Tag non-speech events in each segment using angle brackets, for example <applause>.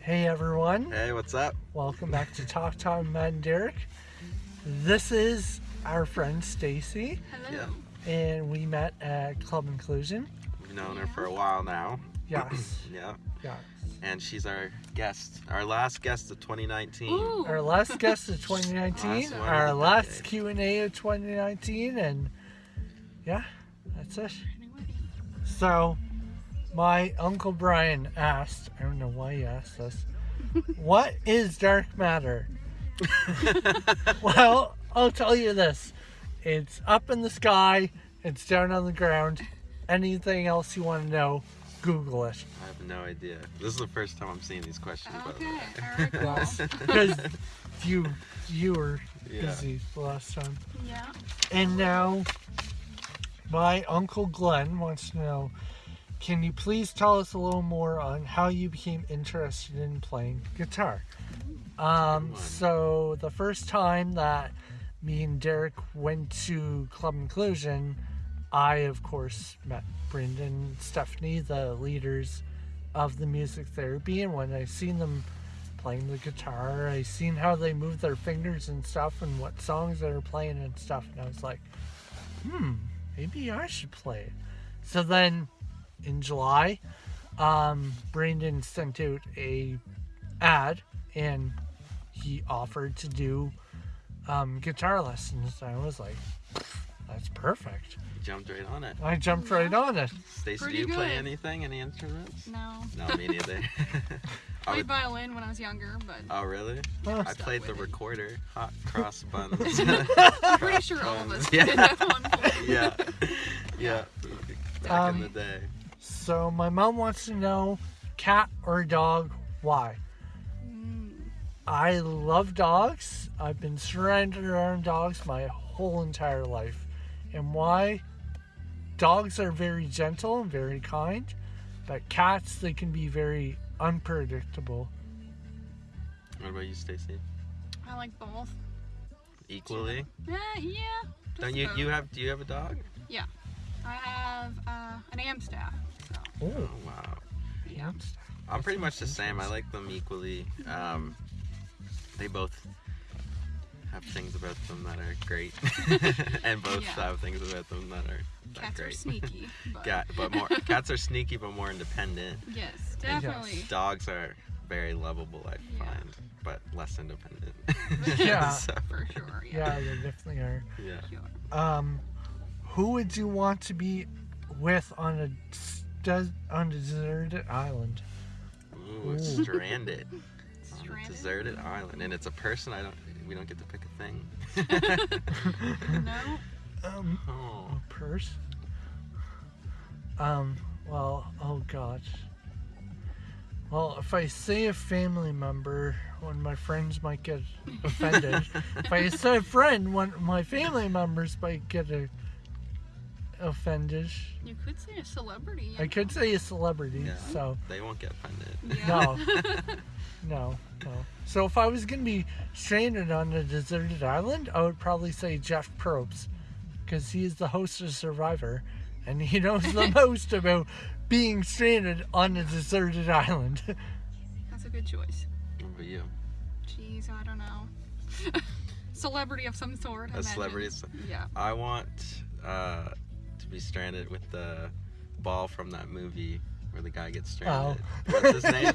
Hey everyone, Hey, what's up? welcome back to Talk Time Matt and Derek. This is our friend Stacy, Hello. Yeah. and we met at Club Inclusion. We've known her for a while now. Yes, <clears throat> Yeah. yes. And she's our guest, our last guest of 2019. Ooh. Our last guest of 2019, Last our of last. Q and A of 2019, and yeah, that's it. So, my uncle Brian asked, I don't know why he asked this, what is dark matter? <laughs> well, I'll tell you this it's up in the sky, it's down on the ground. Anything else you want to know, Google it. I have no idea. This is the first time I'm seeing these questions, Okay. way. All <laughs> right. Cool. Because you you were Yeah. busy the last time. yeah. And now, my uncle Glenn wants to know can you please tell us a little more on how you became interested in playing guitar? Um, so, the first time that me and Derek went to Club Inclusion, I, of course, met Brendan, and Stephanie, the leaders of the music therapy, and when I seen them playing the guitar, I seen how they move their fingers and stuff, and what songs they were playing and stuff, and I was like, hmm, maybe I should play it. So then, in July, um, Brandon sent out a ad, and he offered to do um, guitar lessons. I was like, that's perfect. You jumped right on it. I jumped right on it. Stacy, do Pretty you play good. anything? Any instruments? No. No, me neither. <laughs> <laughs> I Played violin when I was younger, but oh, really? Huh. I played the it. recorder. Hot <laughs> cross buns. I'm pretty sure all of us Yeah. did at one point. yeah. Yeah. Back Um, in the day. So my mom wants to know, cat or dog? Why? Mm, I love dogs. I've been surrounded around dogs my whole entire life. And why? Dogs are very gentle and very kind, but cats, they can be very unpredictable. What about you, Stacy? I like both. Equally? Yeah, yeah. Don't you about. you have do you have a dog? I have uh, an Amstaff. So, Oh, wow. yeah. I'm pretty much the same. I like them equally. Um, they both have things about them that are great, <laughs> and both Yeah. have things about them that are not Cats are sneaky. <laughs> But Cat, but more cats are sneaky, but more independent. <laughs> Yes, definitely. Dogs are very lovable, I Yeah. find, but less independent. Yeah. So, For sure. Yeah. yeah, they definitely are. yeah. Sure. Um, who would you want to be with on a des- on a deserted island? Ooh, Ooh. stranded. <laughs> On a deserted island, and it's a person. I don't. We don't get to pick a thing. <laughs> No. <laughs> Um, oh. a purse. Um, well, oh god. Well, if I say a family member, one of my friends might get offended. if I say a friend, one of my family members might get a, offended. You could say a celebrity. I could say a celebrity, Yeah. so They won't get offended. Yeah. no, <laughs> no, no. So if I was gonna be stranded on a deserted island, I would probably say Jeff Probst, because he is the host of Survivor, and he knows the <laughs> most about being stranded on a deserted island. That's a good choice. What about you? Jeez, I don't know. <laughs> celebrity of some sort. I A imagine. celebrity Yeah. I want uh, to be stranded with the ball from that movie where the guy gets stranded. What's his name?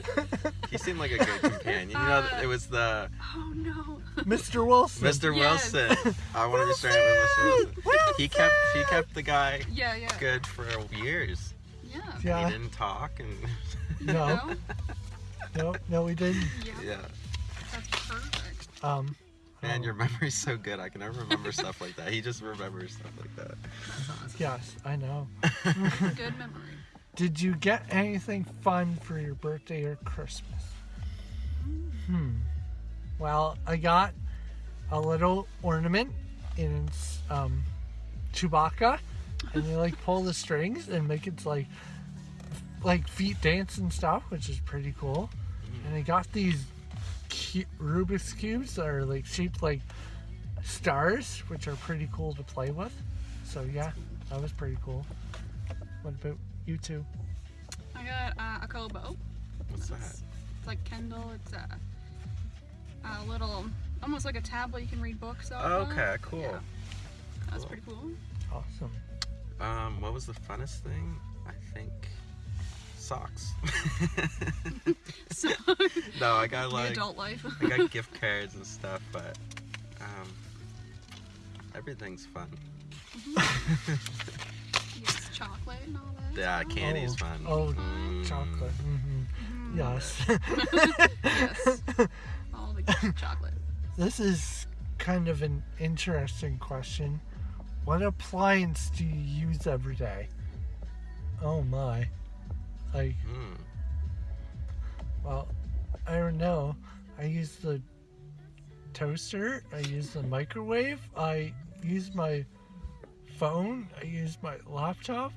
<laughs> he seemed like a good companion. You know, Uh, it was the Oh no. Mr. Wilson. Mr. Yes. Wilson. I want to be stranded with Mr. Wilson. He kept he kept the guy Yeah, yeah. good for years. Yeah. Yeah. He didn't talk and No, No? no, no, we didn't. Yeah. yeah. That's perfect. Um, Man, your memory's so good. I can never remember stuff like that. He just remembers stuff like that. That's awesome. yes, I know. <laughs> Good memory. Did you get anything fun for your birthday or Christmas? Hmm. Well, I got a little ornament and it's um, Chewbacca, and you like pull the strings and make it like like feet dance and stuff, which is pretty cool. And I got these cu- Rubik's cubes that are like shaped like stars, which are pretty cool to play with. So yeah, that was pretty cool. What about you two? I got uh, a kobo. What's that? It's like Kindle. It's a, a little, almost like a tablet you can read books off. of. Okay, cool. Yeah. That's Cool. pretty cool. Awesome. Um, what was the funnest thing? I think socks. So, <laughs> no, I got the like adult life. I got <laughs> gift cards and stuff, but um, everything's fun. <laughs> yes, chocolate and all that. Yeah, candy's oh, fun. Oh, Mm. chocolate. hmm Mm, Yes. yes. All the chocolate. this is kind of an interesting question. What appliance do you use every day? Oh my. Like, Mm. well, I don't know. I use the toaster, I use the microwave, I use my phone, I use my laptop,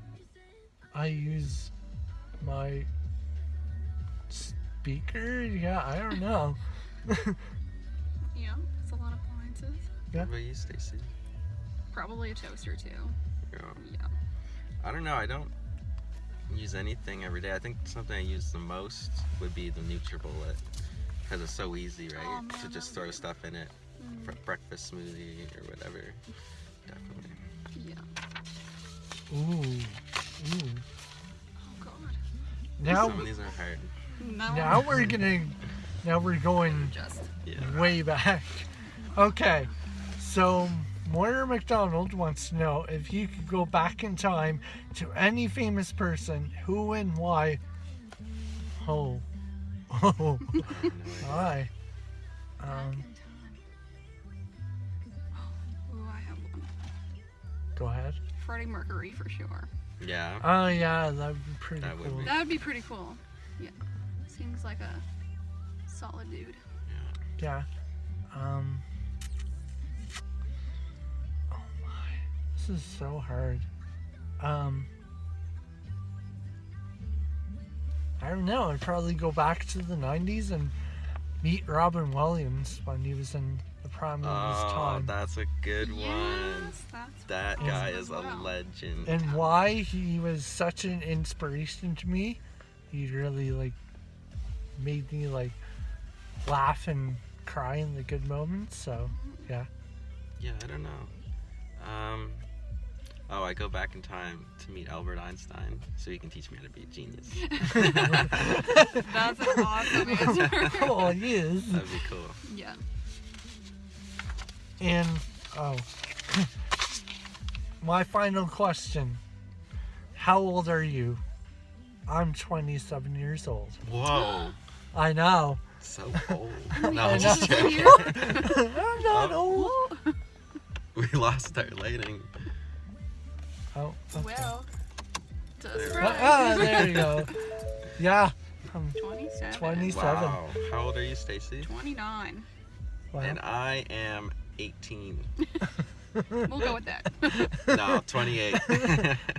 I use my speaker. Yeah, I don't know. <laughs> Yeah, it's a lot of appliances. What about you, Stacy? Probably a toaster too. Yeah. Yeah. I don't know. I don't use anything every day. I think something I use the most would be the NutriBullet because it's so easy, right? Oh, man, to just throw good. stuff in it Mm, for breakfast smoothie or whatever. Definitely. yeah. Ooh, ooh. Oh God. Now, Some of these are hard. No. now we're gonna, now we're going just. Yeah. way back. Okay, so Moira McDonald wants to know if you could go back in time to any famous person, who and why. Oh, oh, No idea. hi. Um. Ooh, I have one. go ahead. Freddie Mercury for sure. Yeah. Oh yeah, that'd be pretty That would cool. be- That would be pretty cool. Yeah. Seems like a solid dude. Yeah. Um. This is so hard. Um. I don't know. I'd probably go back to the '90s and meet Robin Williams when he was in the prime of his Oh, time, that's a good one. Yes, That Yes. guy as is a legend. and why he was such an inspiration to me. He really like made me like laugh and cry in the good moments. So yeah. Yeah, I don't know. Um, oh, I go back in time to meet Albert Einstein so he can teach me how to be a genius. <laughs> That's an awesome <laughs> answer. oh, he is. That'd be cool. yeah. And oh, my final question: How old are you? I'm 27 years old. Whoa, <gasps> I know. so <laughs> old. I No, I'm just joking. I'm not oh. old. We lost our lighting. Oh, okay. Well, just There. Ah, there you go. <laughs> Yeah. I'm 27. 27. Wow. How old are you, Stacy? 29. wow. And I am 18. <laughs> <laughs> We'll go with that. No, 28.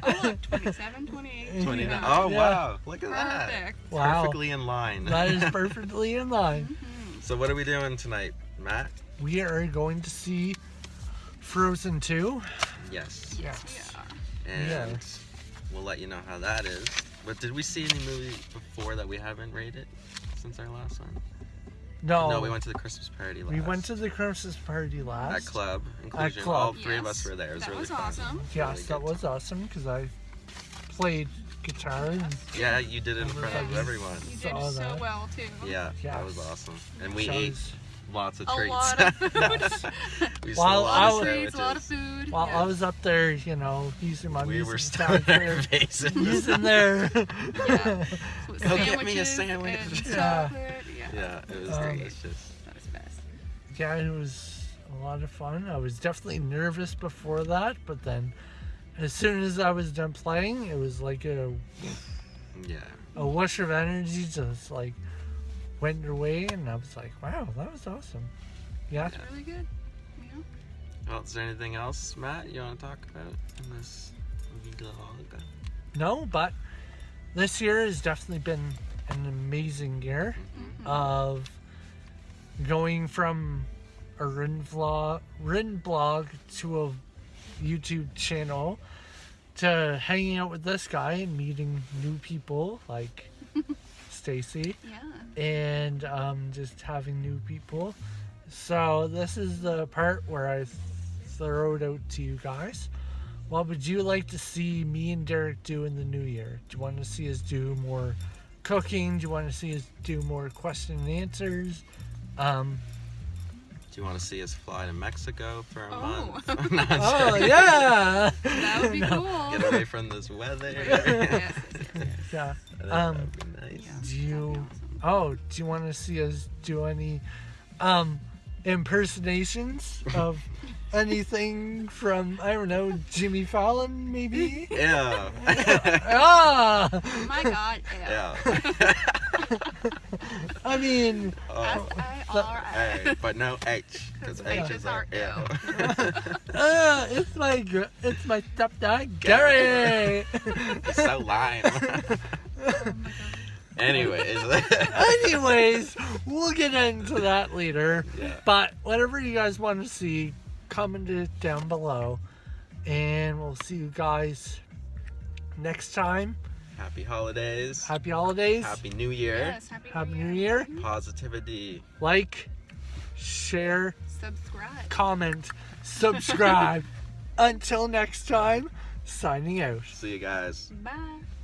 oh, look, 27, 28, 29. Yeah. Oh, Yeah. wow. Look at that. Perfect. Wow. Perfectly in line. That is perfectly in line. Mhm. so, what are we doing tonight, Matt? We are going to see Frozen 2. Yes. Yes, Yes. We are. And Yes. we'll let you know how that is. But did we see any movie before that we haven't rated since our last one? No, No, we went to the Christmas party last. we went to the Christmas party last. at club inclusion. club. All three of us were there. It was That really was fun. awesome. Yes, Really that good was time. awesome because I played guitar and Yeah, you did it in front of everyone. You did so that. well, too. Yeah, that was awesome. And we ate chose- lots of A treats. lot of <laughs> food. We While a a lot I of was- treats, a lot of food. While yeah. I was up there, you know, using my We music were sound stuck there for- facing using there. Yeah. With Go get me a sandwich. and Yeah. Yeah. Yeah, it was Um, delicious. That was best. yeah, it was a lot of fun. I was definitely nervous before that, but then as soon as I was done playing, it was like a, Yeah. a whoosh of energy just like went your way, and I was like, wow, that was awesome. Yeah. It's really good. Yeah. Well, is there anything else, Matt, you want to talk about in this vlog? No, but this year has definitely been an amazing year Mhm. of going from a written vlog, written blog to a YouTube channel to hanging out with this guy and meeting new people like Stacy Yeah. and um, just having new people. So this is the part where I throw it out to you guys. What would you like to see me and Derek do in the new year? Do you want to see us do more cooking? Do you want to see us do more question and answers? Um, Do you want to see us fly to Mexico for a Oh. month? <laughs> <laughs> Oh yeah, That would be No. cool. Get away from this weather. <laughs> yes, yes, yes. yeah. I think Um, nice. Yeah, Do you- awesome. Oh, do you want to see us do any um impersonations <laughs> of anything from I don't know Jimmy Fallon maybe? Yeah. <laughs> <laughs> ah, Oh my God. Yeah. yeah. I mean, S oh. I R A. but no H, because H H is is our our yeah. uh, it's my it's my stepdad Gary. He's so lame. Oh my God. Anyways. <laughs> Anyways, we'll get into that later. yeah. But whatever you guys want to see, comment it down below, and we'll see you guys next time. Happy holidays. Happy holidays. Happy New Year. Yes, happy, Happy New Year. Mm-hmm. Positivity. Like, share, Subscribe. comment, subscribe. <laughs> Until next time, signing out. See you guys. Bye.